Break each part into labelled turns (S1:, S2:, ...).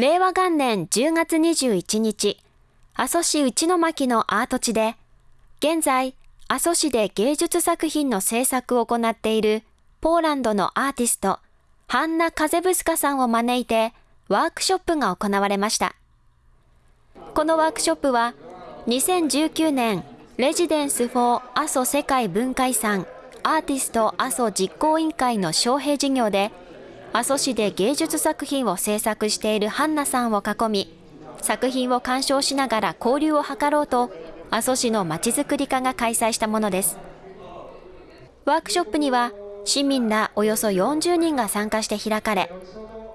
S1: 令和元年10月21日、阿蘇市内巻のアート地で、現在、阿蘇市で芸術作品の制作を行っているポーランドのアーティスト、ハンナ・カゼブスカさんを招いてワークショップが行われました。このワークショップは、2019年、レジデンス・フォー・阿蘇世界文化遺産アーティスト阿蘇実行委員会の招聘事業で、阿蘇市で芸術作品を制作しているハンナさんを囲み、作品を鑑賞しながら交流を図ろうと、阿蘇市のまちづくり課が開催したものです。ワークショップには、市民らおよそ40人が参加して開かれ、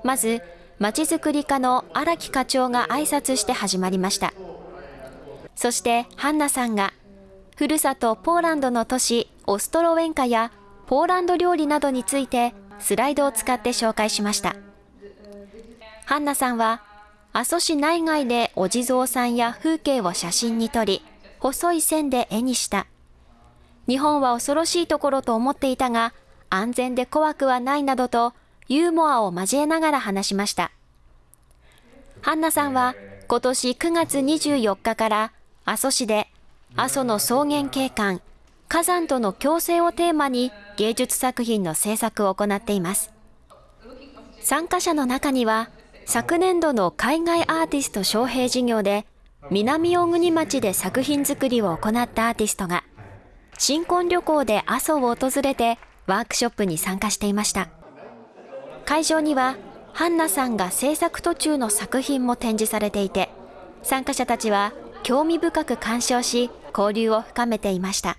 S1: まず、まちづくり課の荒木課長が挨拶して始まりました。そして、ハンナさんが、ふるさとポーランドの都市オストロウェンカやポーランド料理などについてスライドを使って紹介しました。ハンナさんは、阿蘇市内外でお地蔵さんや風景を写真に撮り、細い線で絵にした。日本は恐ろしいところと思っていたが、安全で怖くはないなどとユーモアを交えながら話しました。ハンナさんは今年9月24日から阿蘇市で阿蘇の草原景観、火山との共生をテーマに芸術作品の制作を行っています。参加者の中には、昨年度の海外アーティスト招聘事業で、南大国町で作品作りを行ったアーティストが、新婚旅行で阿蘇を訪れてワークショップに参加していました。会場には、ハンナさんが制作途中の作品も展示されていて、参加者たちは興味深く鑑賞し、交流を深めていました。